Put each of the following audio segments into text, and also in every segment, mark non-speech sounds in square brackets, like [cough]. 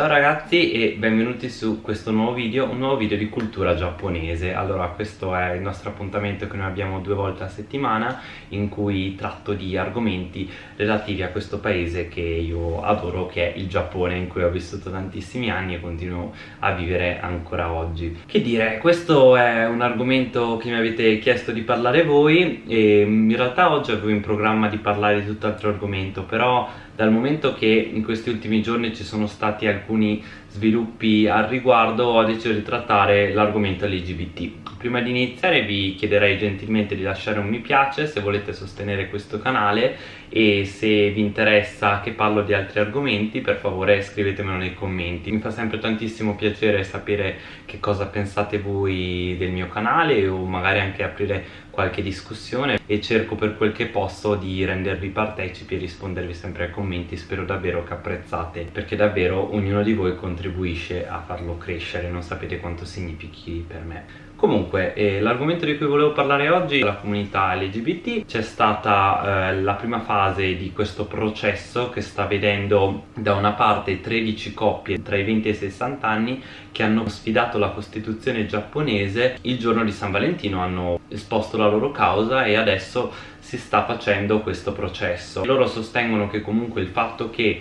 Ciao ragazzi e benvenuti su questo nuovo video, un nuovo video di cultura giapponese. Allora questo è il nostro appuntamento che noi abbiamo due volte a settimana in cui tratto di argomenti relativi a questo paese che io adoro che è il Giappone in cui ho vissuto tantissimi anni e continuo a vivere ancora oggi. Che dire, questo è un argomento che mi avete chiesto di parlare voi e in realtà oggi avevo in programma di parlare di tutt'altro argomento però dal momento che in questi ultimi giorni ci sono stati alcuni sviluppi al riguardo ho deciso di trattare l'argomento LGBT prima di iniziare vi chiederei gentilmente di lasciare un mi piace se volete sostenere questo canale e se vi interessa che parlo di altri argomenti per favore scrivetemelo nei commenti. Mi fa sempre tantissimo piacere sapere che cosa pensate voi del mio canale o magari anche aprire qualche discussione e cerco per quel che posso di rendervi partecipi e rispondervi sempre ai commenti. Spero davvero che apprezzate perché davvero ognuno di voi contribuisce a farlo crescere. Non sapete quanto significhi per me Comunque, eh, l'argomento di cui volevo parlare oggi è la comunità LGBT. C'è stata eh, la prima fase di questo processo che sta vedendo da una parte 13 coppie tra i 20 e i 60 anni che hanno sfidato la Costituzione giapponese il giorno di San Valentino, hanno esposto la loro causa e adesso si sta facendo questo processo. Loro sostengono che comunque il fatto che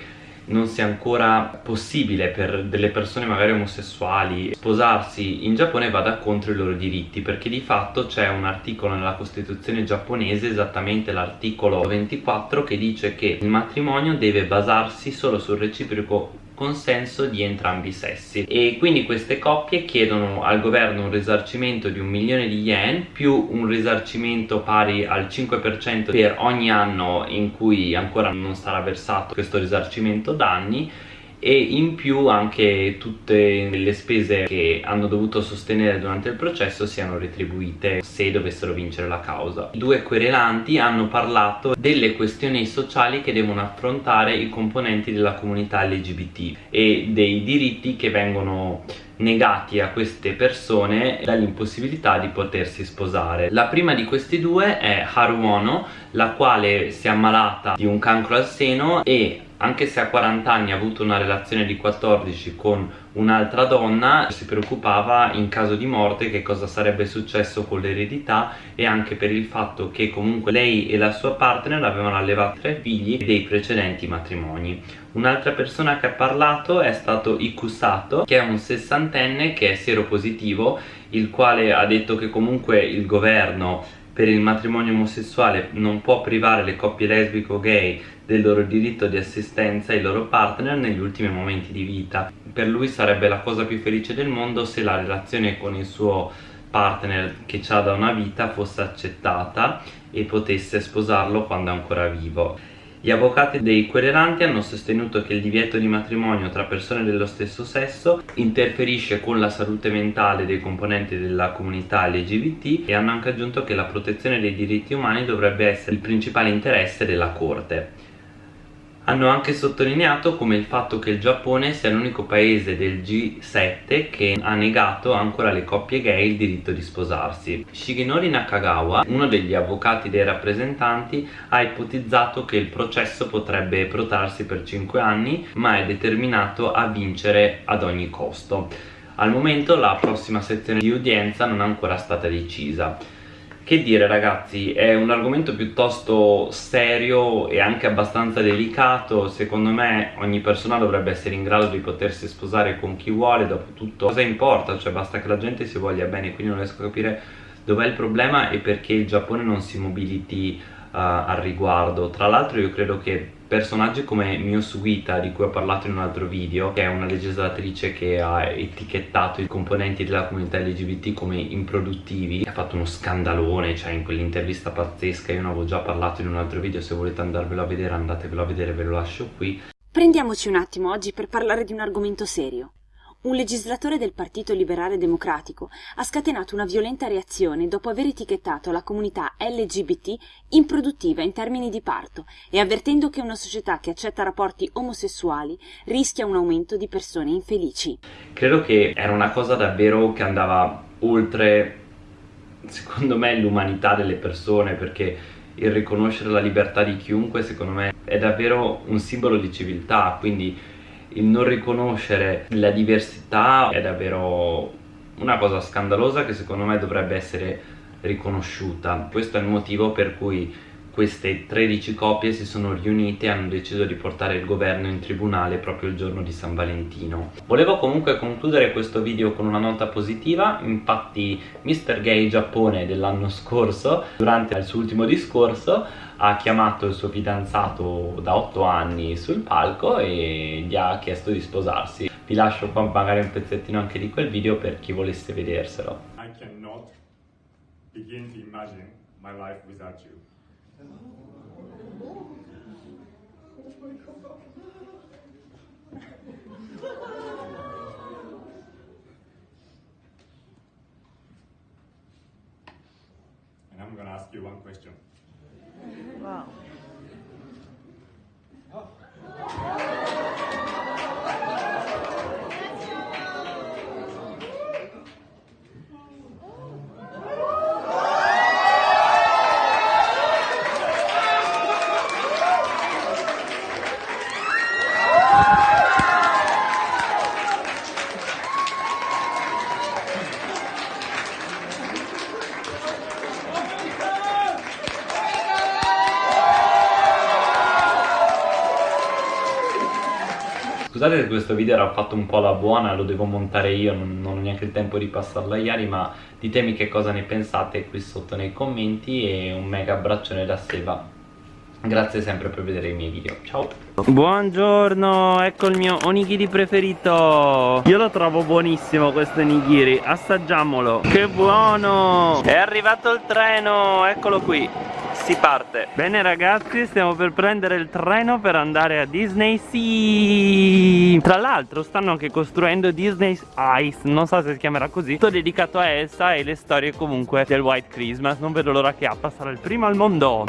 non sia ancora possibile per delle persone magari omosessuali sposarsi in Giappone vada contro i loro diritti perché di fatto c'è un articolo nella Costituzione giapponese esattamente l'articolo 24 che dice che il matrimonio deve basarsi solo sul reciproco consenso di entrambi i sessi. E quindi queste coppie chiedono al governo un risarcimento di un milione di yen più un risarcimento pari al 5% per ogni anno in cui ancora non sarà versato questo risarcimento danni e in più anche tutte le spese che hanno dovuto sostenere durante il processo siano retribuite se dovessero vincere la causa. I due querelanti hanno parlato delle questioni sociali che devono affrontare i componenti della comunità LGBT e dei diritti che vengono negati a queste persone dall'impossibilità di potersi sposare. La prima di questi due è Haruono, la quale si è ammalata di un cancro al seno e anche se a 40 anni ha avuto una relazione di 14 con un'altra donna si preoccupava in caso di morte che cosa sarebbe successo con l'eredità e anche per il fatto che comunque lei e la sua partner avevano allevato tre figli dei precedenti matrimoni. Un'altra persona che ha parlato è stato Ikusato che è un sessantenne che è seropositivo il quale ha detto che comunque il governo per il matrimonio omosessuale non può privare le coppie lesbico gay del loro diritto di assistenza ai loro partner negli ultimi momenti di vita. Per lui sarebbe la cosa più felice del mondo se la relazione con il suo partner che ha da una vita fosse accettata e potesse sposarlo quando è ancora vivo. Gli avvocati dei querelanti hanno sostenuto che il divieto di matrimonio tra persone dello stesso sesso interferisce con la salute mentale dei componenti della comunità LGBT e hanno anche aggiunto che la protezione dei diritti umani dovrebbe essere il principale interesse della Corte. Hanno anche sottolineato come il fatto che il Giappone sia l'unico paese del G7 che ha negato ancora alle coppie gay il diritto di sposarsi. Shigenori Nakagawa, uno degli avvocati dei rappresentanti, ha ipotizzato che il processo potrebbe protrarsi per 5 anni ma è determinato a vincere ad ogni costo. Al momento la prossima sezione di udienza non è ancora stata decisa. Che dire ragazzi, è un argomento piuttosto serio e anche abbastanza delicato Secondo me ogni persona dovrebbe essere in grado di potersi sposare con chi vuole Dopo tutto cosa importa? Cioè basta che la gente si voglia bene Quindi non riesco a capire dov'è il problema e perché il Giappone non si mobiliti al riguardo. Tra l'altro io credo che personaggi come Mio Sugita di cui ho parlato in un altro video che è una legislatrice che ha etichettato i componenti della comunità LGBT come improduttivi ha fatto uno scandalone cioè in quell'intervista pazzesca. Io ne avevo già parlato in un altro video se volete andarvelo a vedere andatevelo a vedere ve lo lascio qui. Prendiamoci un attimo oggi per parlare di un argomento serio un legislatore del Partito Liberale Democratico ha scatenato una violenta reazione dopo aver etichettato la comunità LGBT improduttiva in termini di parto e avvertendo che una società che accetta rapporti omosessuali rischia un aumento di persone infelici. Credo che era una cosa davvero che andava oltre, secondo me, l'umanità delle persone perché il riconoscere la libertà di chiunque, secondo me, è davvero un simbolo di civiltà, quindi il non riconoscere la diversità è davvero una cosa scandalosa che secondo me dovrebbe essere riconosciuta questo è il motivo per cui queste 13 coppie si sono riunite e hanno deciso di portare il governo in tribunale proprio il giorno di San Valentino volevo comunque concludere questo video con una nota positiva infatti Mr. Gay Giappone dell'anno scorso durante il suo ultimo discorso ha chiamato il suo fidanzato da 8 anni sul palco e gli ha chiesto di sposarsi. Vi lascio qua magari un pezzettino anche di quel video per chi volesse vederselo. I cannot begin to imagine my life without you. And I'm to ask you one question. Wow. Scusate se questo video era fatto un po' alla buona, lo devo montare io, non, non ho neanche il tempo di passarlo agli ari, ma ditemi che cosa ne pensate qui sotto nei commenti e un mega abbraccione da Seba. Grazie sempre per vedere i miei video, ciao! Buongiorno, ecco il mio onigiri preferito Io lo trovo buonissimo questo onigiri, assaggiamolo Che buono! È arrivato il treno, eccolo qui si parte. Bene ragazzi stiamo per prendere il treno per andare a Disney Sea. Tra l'altro stanno anche costruendo Disney's Ice Non so se si chiamerà così Tutto dedicato a Elsa e le storie comunque del White Christmas. Non vedo l'ora che apra, sarà il primo al mondo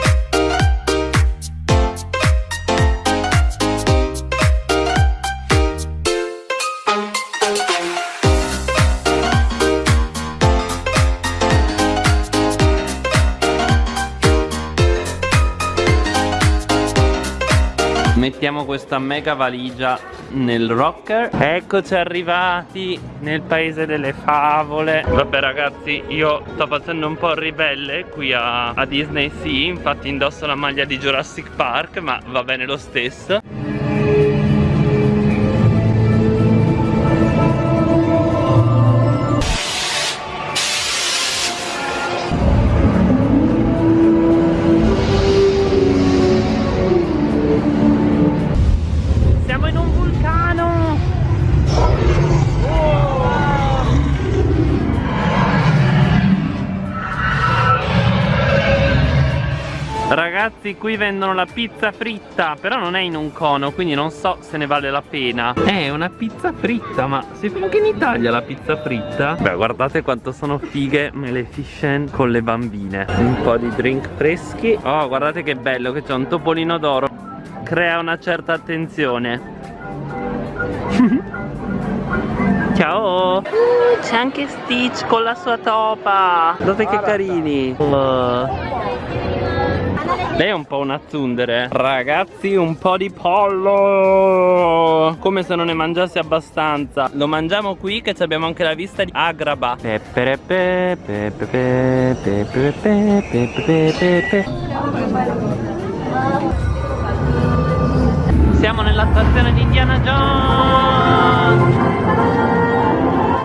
mettiamo questa mega valigia nel rocker. Eccoci arrivati nel paese delle favole. Vabbè ragazzi io sto facendo un po' ribelle qui a, a Disney Sea Infatti indosso la maglia di Jurassic Park ma va bene lo stesso Ragazzi qui vendono la pizza fritta Però non è in un cono Quindi non so se ne vale la pena. È una pizza fritta Ma si fa anche in Italia la pizza fritta? Beh guardate quanto sono fighe Maleficent con le bambine. Un po' di drink freschi. Oh guardate che bello che c'è un topolino d'oro. Crea una certa attenzione. [laughs] Ciao! Uh, C'è anche Stitch con la sua topa. Guardate che carini. Uh. Lei è un po' una zundere Ragazzi un po' di pollo Come se non ne mangiassi abbastanza Lo mangiamo qui che abbiamo anche la vista di Agraba Siamo nella stazione di Indiana Jones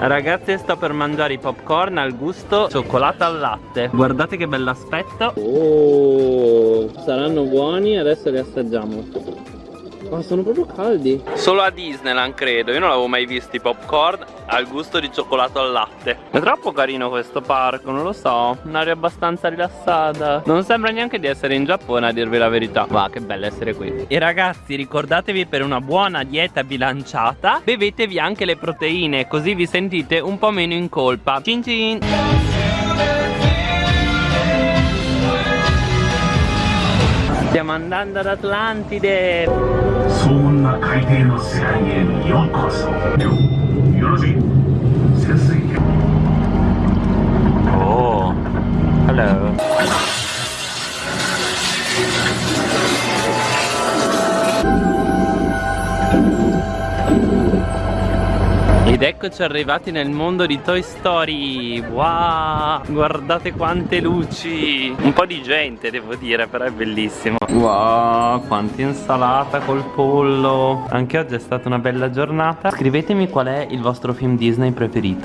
Ragazzi sto per mangiare i popcorn al gusto cioccolata al latte. Guardate che bell'aspetto. Oh, saranno buoni, adesso li assaggiamo ma sono proprio caldi. Solo a Disneyland credo. Io non avevo mai visto i popcorn al gusto di cioccolato al latte. È troppo carino questo parco Non lo so. Un'aria abbastanza rilassata. Non sembra neanche di essere in Giappone a dirvi la verità. Va che bello essere qui. E ragazzi ricordatevi per una buona dieta bilanciata Bevetevi anche le proteine Così vi sentite un po' meno in colpa. Cin cin. Stiamo andando ad Atlantide な海底の世界へようこそ。よろしい。潜水 Ed eccoci arrivati nel mondo di Toy Story. Wow, guardate quante luci. Un po' di gente devo dire, però è bellissimo. Wow, quanta insalata col pollo. Anche oggi è stata una bella giornata. Scrivetemi qual è il vostro film Disney preferito